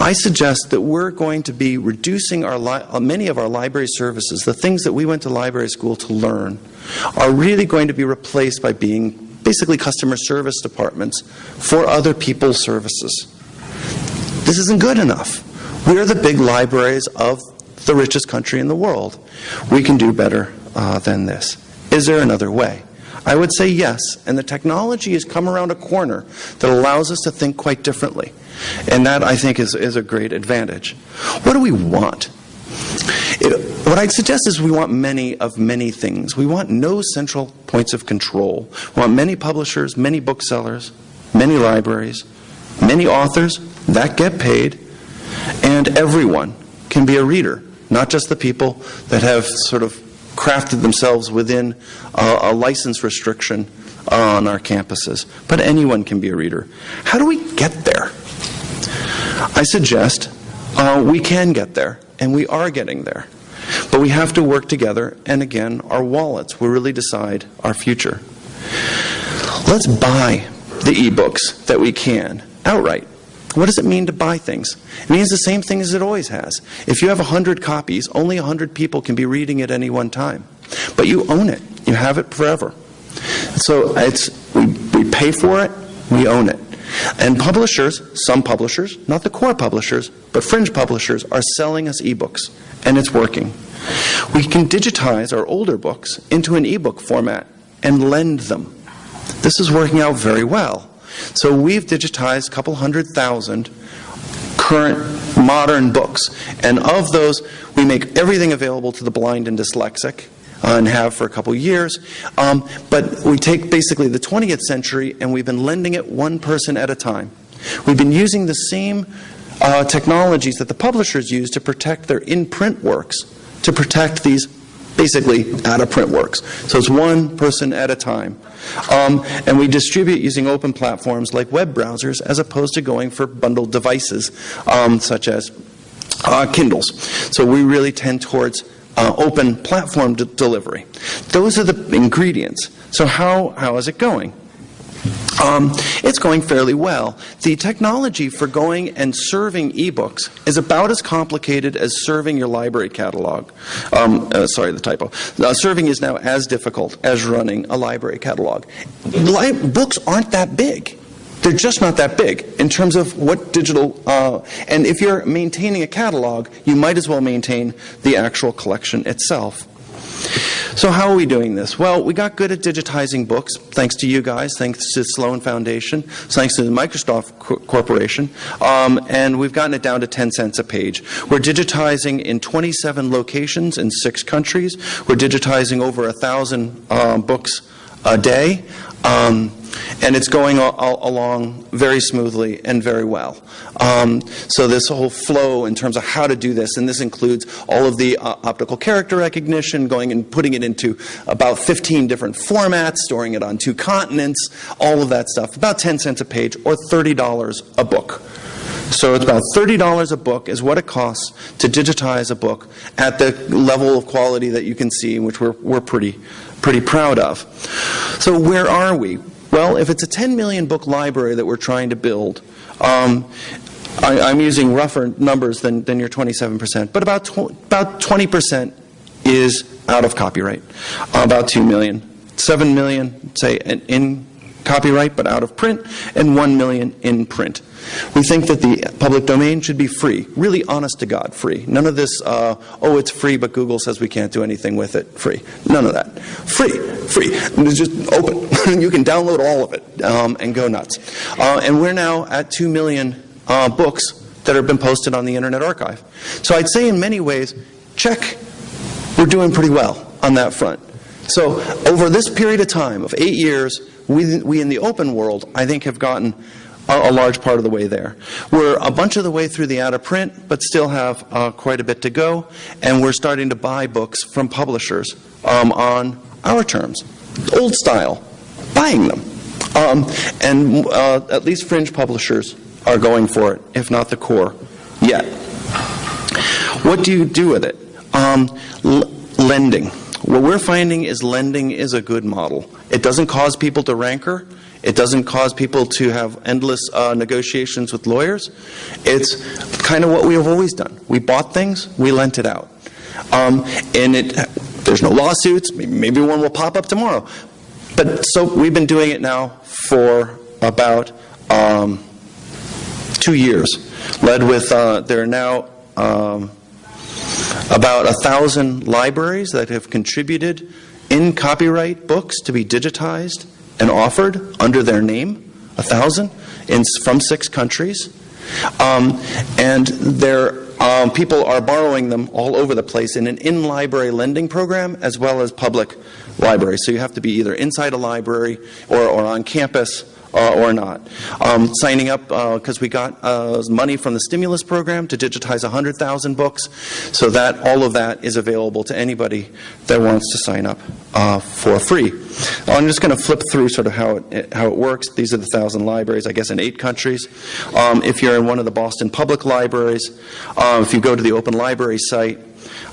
I suggest that we're going to be reducing our uh, many of our library services, the things that we went to library school to learn, are really going to be replaced by being basically customer service departments for other people's services. This isn't good enough. We're the big libraries of the richest country in the world. We can do better uh, than this. Is there another way? I would say yes, and the technology has come around a corner that allows us to think quite differently. And that, I think, is, is a great advantage. What do we want? It, what I'd suggest is we want many of many things. We want no central points of control. We want many publishers, many booksellers, many libraries, many authors that get paid, and everyone can be a reader, not just the people that have sort of crafted themselves within a, license restriction on our campuses. But anyone can be a reader. How do we get there? I suggest uh, we can get there, and we are getting there. But we have to work together, and again, our wallets will really decide our future. Let's buy the ebooks that we can outright. What does it mean to buy things? It means the same thing as it always has. If you have 100 copies, only 100 people can be reading it at any one time. But you own it. You have it forever. So it's we, we pay for it, we own it. And publishers, some publishers, not the core publishers, but fringe publishers, are selling us ebooks, and it's working. We can digitize our older books into an ebook format and lend them. This is working out very well. So we've digitized a couple hundred thousand current modern books, and of those, we make everything available to the blind and dyslexic uh, and have for a couple years. Um, but we take basically the 20th century and we've been lending it one person at a time. We've been using the same uh, technologies that the publishers use to protect their in print works, to protect these basically out of print works. So it's one person at a time. Um, and we distribute using open platforms like web browsers as opposed to going for bundled devices um, such as uh, Kindles. So we really tend towards uh, open platform de delivery. Those are the ingredients. So how, how is it going? Um, it's going fairly well. The technology for going and serving ebooks is about as complicated as serving your library catalog. Um, uh, sorry, the typo. Uh, serving is now as difficult as running a library catalog. Li books aren't that big. They're just not that big in terms of what digital, uh, and if you're maintaining a catalog, you might as well maintain the actual collection itself. So how are we doing this? Well, we got good at digitizing books, thanks to you guys, thanks to Sloan Foundation, thanks to the Microsoft Corporation, um, and we've gotten it down to 10 cents a page. We're digitizing in 27 locations in six countries. We're digitizing over a thousand uh, books a day. Um, and it's going along very smoothly and very well. Um, so this whole flow in terms of how to do this, and this includes all of the uh, optical character recognition, going and putting it into about 15 different formats, storing it on two continents, all of that stuff, about 10 cents a page or $30 a book. So it's about $30 a book is what it costs to digitize a book at the level of quality that you can see, which we're, we're pretty, pretty proud of. So where are we? Well, if it's a 10 million book library that we're trying to build, um, I, am using rougher numbers than, than your 27%, but about, tw about 20% is out of copyright, about 2 million. 7 million, say, in copyright but out of print, and 1 million in print. We think that the public domain should be free, really honest to God free. None of this, uh, oh, it's free, but Google says we can't do anything with it. Free. None of that. Free. Free. It's just open. [laughs] you can download all of it um, and go nuts. Uh, and we're now at 2 million uh, books that have been posted on the Internet Archive. So I'd say in many ways, check, we're doing pretty well on that front. So over this period of time of eight years, we, we in the open world, I think, have gotten a, a, large part of the way there. We're a bunch of the way through the out of print, but still have uh, quite a bit to go, and we're starting to buy books from publishers um, on our terms, old style, buying them. Um, and uh, at least fringe publishers are going for it, if not the core, yet. What do you do with it? Um, lending. What we're finding is lending is a good model. It doesn't cause people to rancor. It doesn't cause people to have endless uh, negotiations with lawyers. It's kind of what we have always done. We bought things, we lent it out. Um, and it, there's no lawsuits. Maybe one will pop up tomorrow. But so we've been doing it now for about um, two years. Led with, uh, there are now um, about a thousand libraries that have contributed in copyright books to be digitized and offered under their name, a thousand, in, from six countries. Um, and there, um, people are borrowing them all over the place in an in-library lending program as well as public libraries. So you have to be either inside a library or, or on campus uh, or not. Um, signing up because uh, we got uh, money from the stimulus program to digitize 100,000 books, so that all of that is available to anybody that wants to sign up uh, for free. I'm just going to flip through sort of how it, how it works. These are the thousand libraries, I guess, in eight countries. Um, if you're in one of the Boston Public Libraries, uh, if you go to the Open Library site,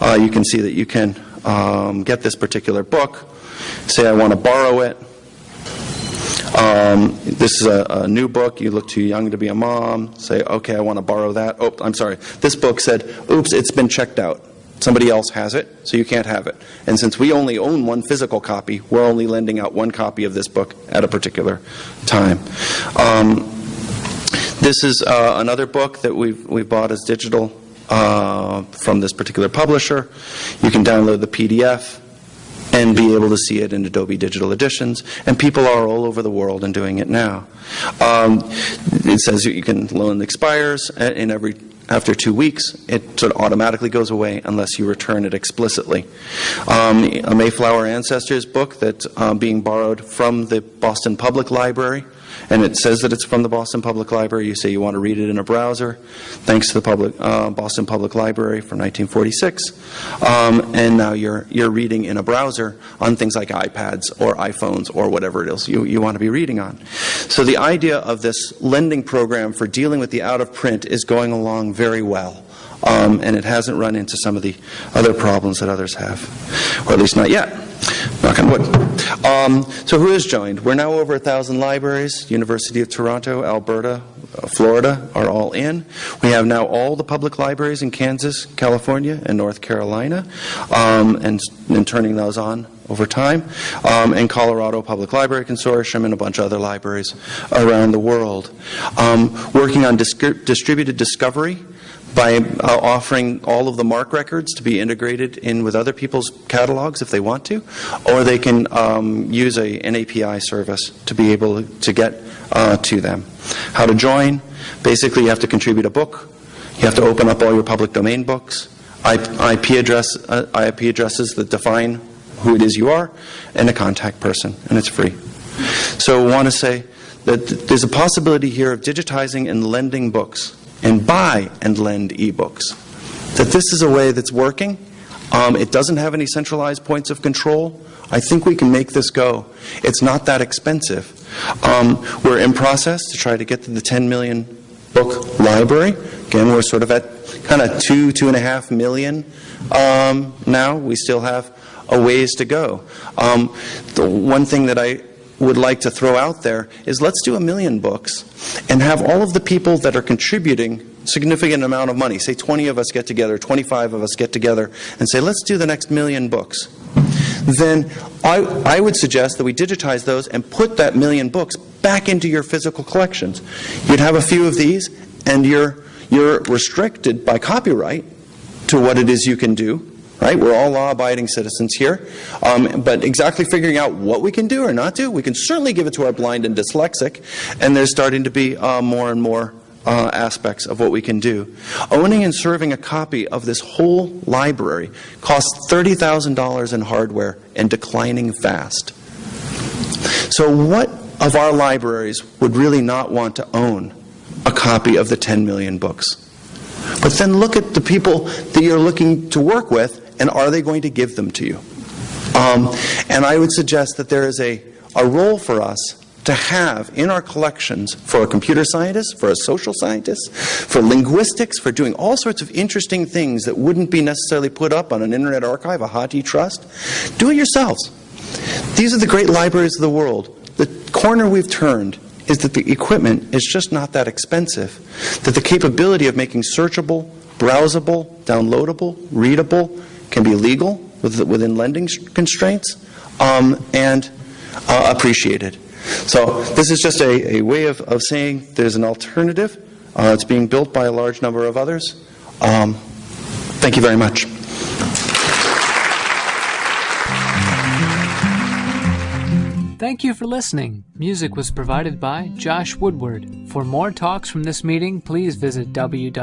uh, you can see that you can um, get this particular book. Say I want to borrow it. Um, this is a, a, new book. You look too young to be a mom. Say, okay, I want to borrow that. Oh, I'm sorry. This book said, oops, it's been checked out. Somebody else has it, so you can't have it. And since we only own one physical copy, we're only lending out one copy of this book at a particular time. Um, this is uh, another book that we've, we've bought as digital uh, from this particular publisher. You can download the PDF and be able to see it in Adobe Digital Editions. And people are all over the world and doing it now. Um, it says you can loan expires in every after two weeks, it sort of automatically goes away unless you return it explicitly. Um, a Mayflower Ancestors book that's uh, being borrowed from the Boston Public Library and it says that it's from the Boston Public Library. You say you want to read it in a browser, thanks to the public, uh, Boston Public Library from 1946. Um, and now you're, you're reading in a browser on things like iPads or iPhones or whatever it is you, you want to be reading on. So the idea of this lending program for dealing with the out of print is going along very well. Um, and it hasn't run into some of the other problems that others have, or at least not yet. Knock on wood. Um, so who has joined? We're now over a thousand libraries. University of Toronto, Alberta, uh, Florida are all in. We have now all the public libraries in Kansas, California, and North Carolina, um, and, and turning those on over time, um, and Colorado Public Library Consortium and a bunch of other libraries around the world. Um, working on distributed discovery by uh, offering all of the MARC records to be integrated in with other people's catalogs if they want to, or they can um, use a, an API service to be able to get uh, to them. How to join? Basically, you have to contribute a book. You have to open up all your public domain books, IP, address, uh, IP addresses that define who it is you are, and a contact person, and it's free. So I want to say that there's a possibility here of digitizing and lending books and buy and lend ebooks. That this is a way that's working. Um, it doesn't have any centralized points of control. I think we can make this go. It's not that expensive. Um, we're in process to try to get to the 10 million book library. Again, we're sort of at kind of two, two and a half million um, now. We still have a ways to go. Um, the one thing that I would like to throw out there is let's do a million books and have all of the people that are contributing significant amount of money, say 20 of us get together, 25 of us get together, and say, let's do the next million books. Then I, I would suggest that we digitize those and put that million books back into your physical collections. You'd have a few of these, and you're, you're restricted by copyright to what it is you can do right? We're all law-abiding citizens here. Um, but exactly figuring out what we can do or not do, we can certainly give it to our blind and dyslexic, and there's starting to be uh, more and more uh, aspects of what we can do. Owning and serving a copy of this whole library costs $30,000 in hardware and declining fast. So what of our libraries would really not want to own a copy of the 10 million books? But then look at the people that you're looking to work with and are they going to give them to you? Um, and I would suggest that there is a, a role for us to have in our collections for a computer scientist, for a social scientist, for linguistics, for doing all sorts of interesting things that wouldn't be necessarily put up on an internet archive, a Hathi trust. Do it yourselves. These are the great libraries of the world. The corner we've turned is that the equipment is just not that expensive, that the capability of making searchable, browsable, downloadable, readable, can be legal within lending constraints um, and uh, appreciated. So this is just a, a way of, of saying there's an alternative. Uh, it's being built by a large number of others. Um, thank you very much. Thank you for listening. Music was provided by Josh Woodward. For more talks from this meeting, please visit www.arl.org.